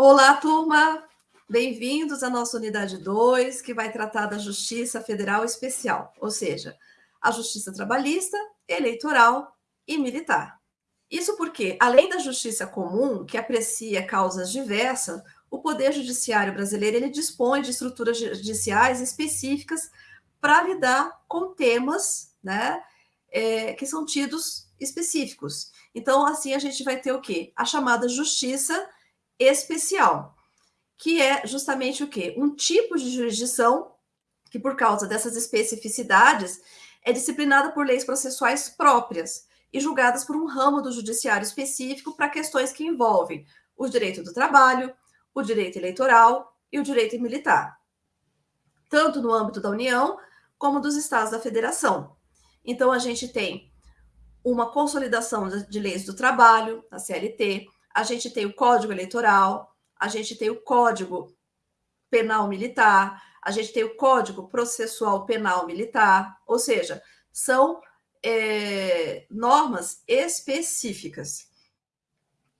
Olá, turma! Bem-vindos à nossa unidade 2, que vai tratar da Justiça Federal Especial, ou seja, a Justiça Trabalhista, Eleitoral e Militar. Isso porque, além da justiça comum, que aprecia causas diversas, o Poder Judiciário brasileiro ele dispõe de estruturas judiciais específicas para lidar com temas né, é, que são tidos específicos. Então, assim, a gente vai ter o quê? A chamada justiça especial, que é justamente o quê? Um tipo de jurisdição que, por causa dessas especificidades, é disciplinada por leis processuais próprias e julgadas por um ramo do judiciário específico para questões que envolvem o direito do trabalho, o direito eleitoral e o direito militar, tanto no âmbito da União como dos estados da federação. Então, a gente tem uma consolidação de leis do trabalho, a CLT, a gente tem o Código Eleitoral, a gente tem o Código Penal Militar, a gente tem o Código Processual Penal Militar, ou seja, são é, normas específicas.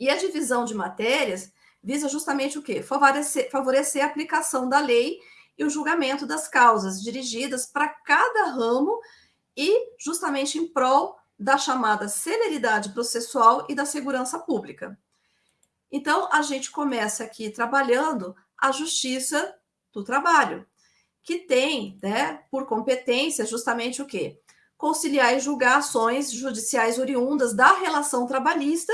E a divisão de matérias visa justamente o quê? Favorecer, favorecer a aplicação da lei e o julgamento das causas dirigidas para cada ramo e justamente em prol da chamada celeridade processual e da segurança pública. Então, a gente começa aqui trabalhando a justiça do trabalho, que tem, né, por competência, justamente o quê? Conciliar e julgar ações judiciais oriundas da relação trabalhista,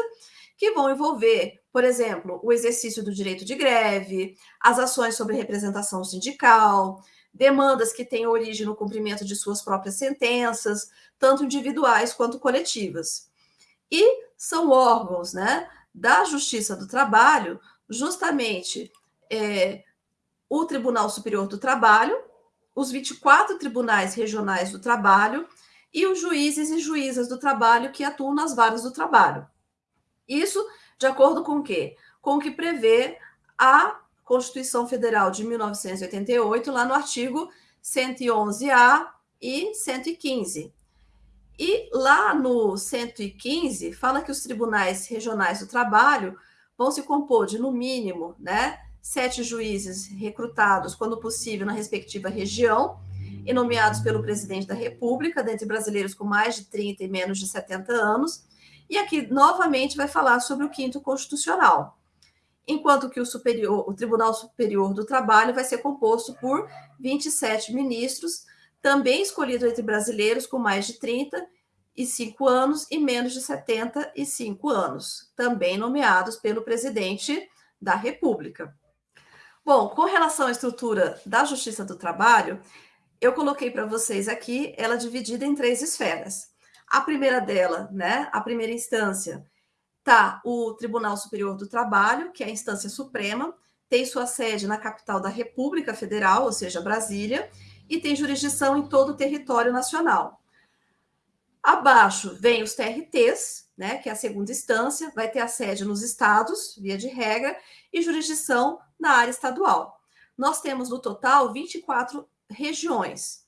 que vão envolver, por exemplo, o exercício do direito de greve, as ações sobre representação sindical, demandas que têm origem no cumprimento de suas próprias sentenças, tanto individuais quanto coletivas. E são órgãos né, da Justiça do Trabalho, justamente é, o Tribunal Superior do Trabalho, os 24 tribunais regionais do trabalho e os juízes e juízas do trabalho que atuam nas varas do trabalho. Isso de acordo com o quê? Com o que prevê a Constituição Federal de 1988, lá no artigo 111A e 115. E lá no 115, fala que os tribunais regionais do trabalho vão se compor de, no mínimo, né, sete juízes recrutados, quando possível, na respectiva região, e nomeados pelo presidente da República, dentre brasileiros com mais de 30 e menos de 70 anos, e aqui, novamente, vai falar sobre o quinto constitucional. Enquanto que o, superior, o Tribunal Superior do Trabalho vai ser composto por 27 ministros, também escolhidos entre brasileiros com mais de 35 anos e menos de 75 anos, também nomeados pelo presidente da República. Bom, com relação à estrutura da Justiça do Trabalho, eu coloquei para vocês aqui ela dividida em três esferas. A primeira dela, né, a primeira instância, tá o Tribunal Superior do Trabalho, que é a instância suprema, tem sua sede na capital da República Federal, ou seja, Brasília, e tem jurisdição em todo o território nacional. Abaixo vem os TRTs, né, que é a segunda instância, vai ter a sede nos estados, via de regra, e jurisdição na área estadual. Nós temos no total 24 regiões.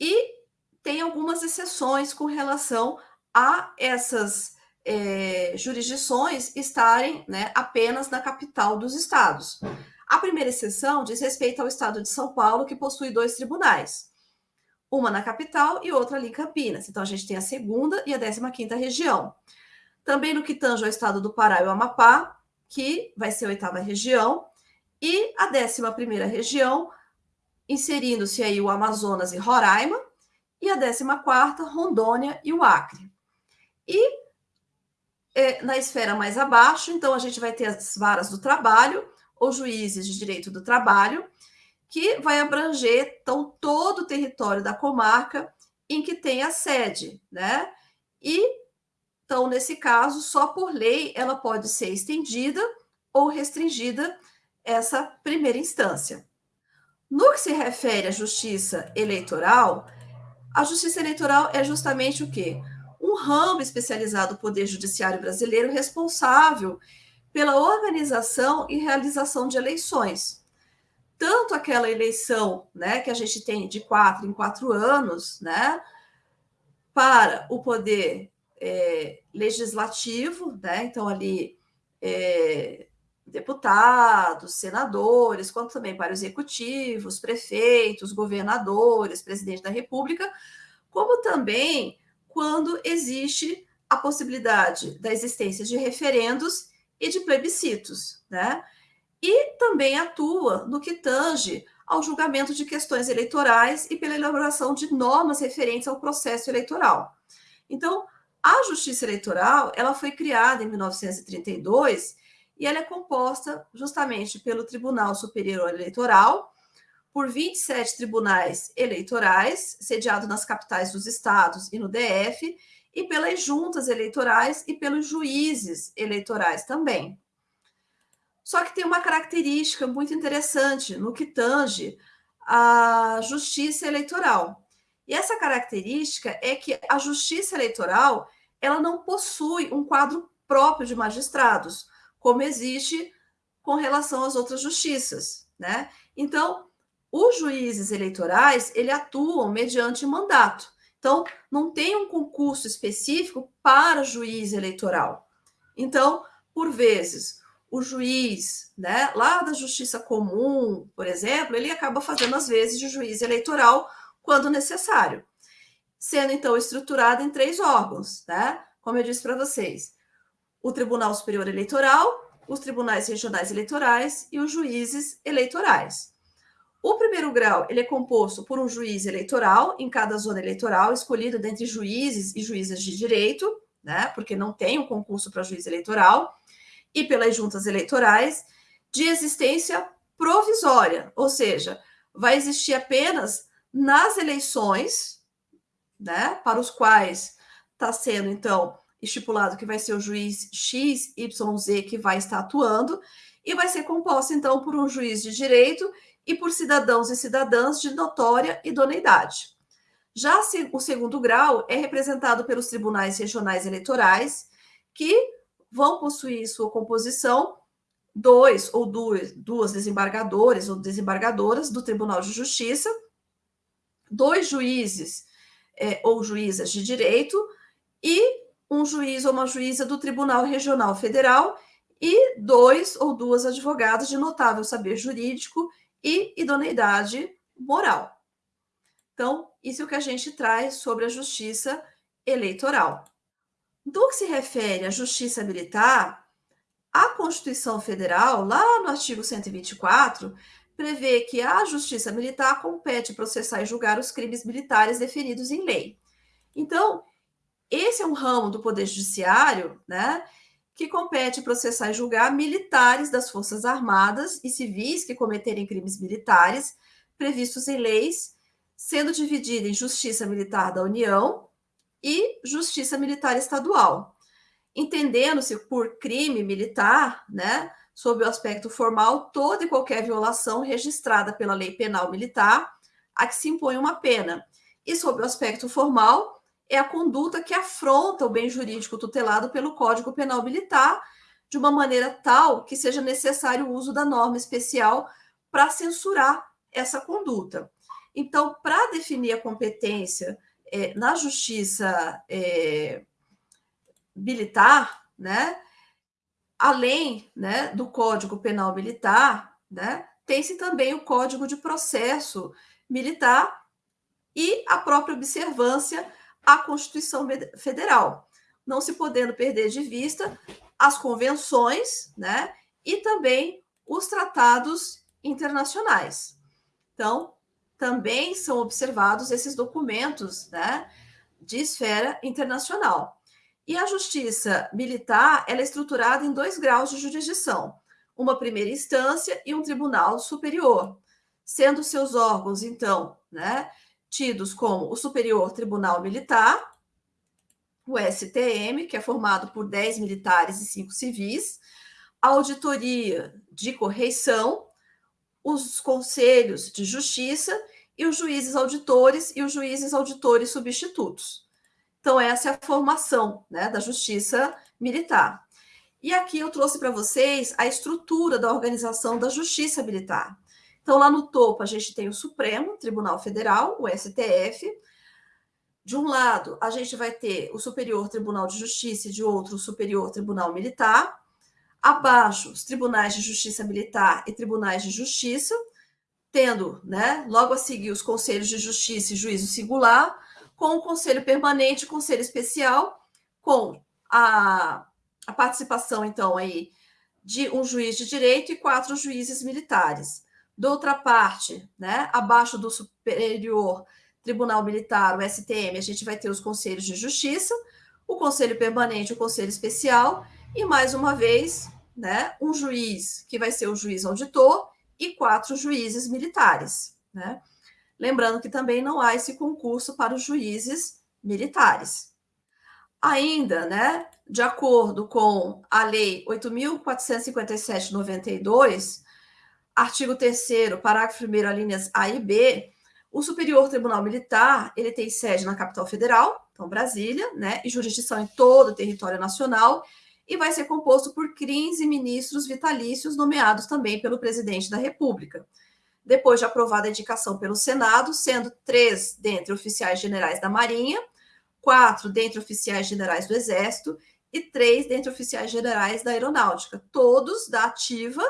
E tem algumas exceções com relação a essas é, jurisdições estarem né, apenas na capital dos estados. A primeira exceção diz respeito ao estado de São Paulo, que possui dois tribunais, uma na capital e outra ali em Campinas. Então, a gente tem a segunda e a décima quinta região. Também no que tange ao estado do Pará e o Amapá, que vai ser a oitava região, e a décima primeira região, inserindo-se aí o Amazonas e Roraima, e a 14 Rondônia e o Acre. E é, na esfera mais abaixo, então, a gente vai ter as varas do trabalho, ou juízes de direito do trabalho, que vai abranger então, todo o território da comarca em que tem a sede, né? E, então, nesse caso, só por lei ela pode ser estendida ou restringida essa primeira instância. No que se refere à justiça eleitoral, a justiça eleitoral é justamente o quê? Um ramo especializado do Poder Judiciário brasileiro responsável pela organização e realização de eleições. Tanto aquela eleição né, que a gente tem de quatro em quatro anos, né, para o poder é, legislativo, né, então ali é, deputados, senadores, quanto também para executivos, prefeitos, governadores, presidente da República, como também quando existe a possibilidade da existência de referendos e de plebiscitos, né? E também atua no que tange ao julgamento de questões eleitorais e pela elaboração de normas referentes ao processo eleitoral. Então, a Justiça Eleitoral, ela foi criada em 1932 e ela é composta justamente pelo Tribunal Superior Eleitoral, por 27 tribunais eleitorais, sediados nas capitais dos estados e no DF, e pelas juntas eleitorais e pelos juízes eleitorais também. Só que tem uma característica muito interessante no que tange a justiça eleitoral. E essa característica é que a justiça eleitoral ela não possui um quadro próprio de magistrados, como existe com relação às outras justiças, né? Então, os juízes eleitorais, ele atuam mediante mandato. Então, não tem um concurso específico para juiz eleitoral. Então, por vezes, o juiz, né, lá da justiça comum, por exemplo, ele acaba fazendo às vezes de juiz eleitoral quando necessário, sendo então estruturado em três órgãos, né? Como eu disse para vocês, o Tribunal Superior Eleitoral, os tribunais regionais eleitorais e os juízes eleitorais. O primeiro grau ele é composto por um juiz eleitoral em cada zona eleitoral, escolhido dentre juízes e juízes de direito, né? Porque não tem um concurso para juiz eleitoral e pelas juntas eleitorais de existência provisória, ou seja, vai existir apenas nas eleições, né, para os quais está sendo então estipulado que vai ser o juiz X, Y, Z que vai estar atuando, e vai ser composta então por um juiz de direito e por cidadãos e cidadãs de notória idoneidade. Já o segundo grau é representado pelos tribunais regionais eleitorais, que vão possuir sua composição dois ou duas, duas desembargadores ou desembargadoras do Tribunal de Justiça, dois juízes é, ou juízas de direito e um juiz ou uma juíza do Tribunal Regional Federal e dois ou duas advogadas de notável saber jurídico e idoneidade moral. Então, isso é o que a gente traz sobre a justiça eleitoral. Do que se refere à justiça militar, a Constituição Federal, lá no artigo 124, prevê que a justiça militar compete processar e julgar os crimes militares definidos em lei. Então, esse é um ramo do Poder Judiciário, né, que compete processar e julgar militares das Forças Armadas e civis que cometerem crimes militares previstos em leis, sendo dividida em Justiça Militar da União e Justiça Militar Estadual. Entendendo-se por crime militar, né, sob o aspecto formal, toda e qualquer violação registrada pela lei penal militar a que se impõe uma pena. E sob o aspecto formal, é a conduta que afronta o bem jurídico tutelado pelo Código Penal Militar de uma maneira tal que seja necessário o uso da norma especial para censurar essa conduta. Então, para definir a competência é, na justiça é, militar, né, além né, do Código Penal Militar, né, tem-se também o Código de Processo Militar e a própria observância à Constituição Federal, não se podendo perder de vista as convenções né, e também os tratados internacionais. Então, também são observados esses documentos né, de esfera internacional. E a justiça militar ela é estruturada em dois graus de jurisdição, uma primeira instância e um tribunal superior, sendo seus órgãos, então, né, tidos como o Superior Tribunal Militar, o STM, que é formado por 10 militares e 5 civis, a Auditoria de Correição, os conselhos de justiça e os juízes auditores e os juízes auditores substitutos. Então, essa é a formação né, da justiça militar. E aqui eu trouxe para vocês a estrutura da organização da justiça militar. Então, lá no topo, a gente tem o Supremo Tribunal Federal, o STF. De um lado, a gente vai ter o Superior Tribunal de Justiça e de outro, o Superior Tribunal Militar. Abaixo, os tribunais de justiça militar e tribunais de justiça, tendo, né, logo a seguir os conselhos de justiça e juízo singular, com o conselho permanente e conselho especial, com a, a participação, então, aí de um juiz de direito e quatro juízes militares. De outra parte, né, abaixo do superior Tribunal Militar, o STM, a gente vai ter os conselhos de justiça, o conselho permanente, o conselho especial e mais uma vez, né, um juiz que vai ser o juiz auditor e quatro juízes militares, né? Lembrando que também não há esse concurso para os juízes militares. Ainda, né, de acordo com a Lei 8.457-92, artigo 3 parágrafo 1 linhas A e B, o Superior Tribunal Militar, ele tem sede na capital federal, então Brasília, né, e jurisdição em todo o território nacional, e vai ser composto por 15 ministros vitalícios nomeados também pelo presidente da República. Depois de aprovada a indicação pelo Senado, sendo três dentre oficiais generais da Marinha, quatro dentre oficiais generais do Exército e três dentre oficiais generais da Aeronáutica, todos da ativa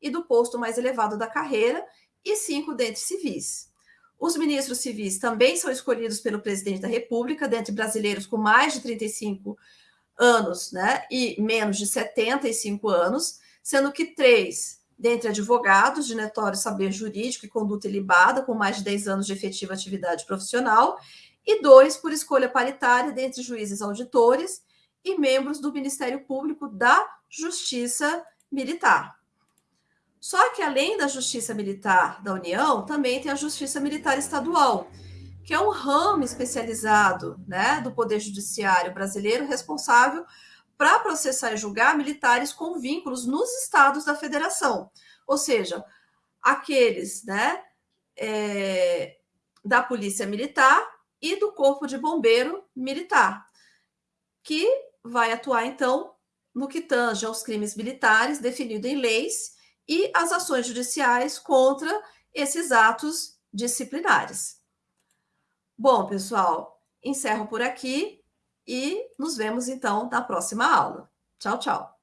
e do posto mais elevado da carreira, e cinco dentre civis. Os ministros civis também são escolhidos pelo presidente da República, dentre brasileiros com mais de 35 anos né, e menos de 75 anos, sendo que três dentre advogados de notório saber jurídico e conduta ilibada, com mais de 10 anos de efetiva atividade profissional, e dois por escolha paritária dentre juízes auditores e membros do Ministério Público da Justiça Militar. Só que além da Justiça Militar da União, também tem a Justiça Militar Estadual, que é um ramo especializado né, do Poder Judiciário brasileiro responsável para processar e julgar militares com vínculos nos estados da federação, ou seja, aqueles né, é, da Polícia Militar e do Corpo de Bombeiro Militar, que vai atuar, então, no que tange aos crimes militares definido em leis e as ações judiciais contra esses atos disciplinares. Bom, pessoal, encerro por aqui e nos vemos então na próxima aula. Tchau, tchau.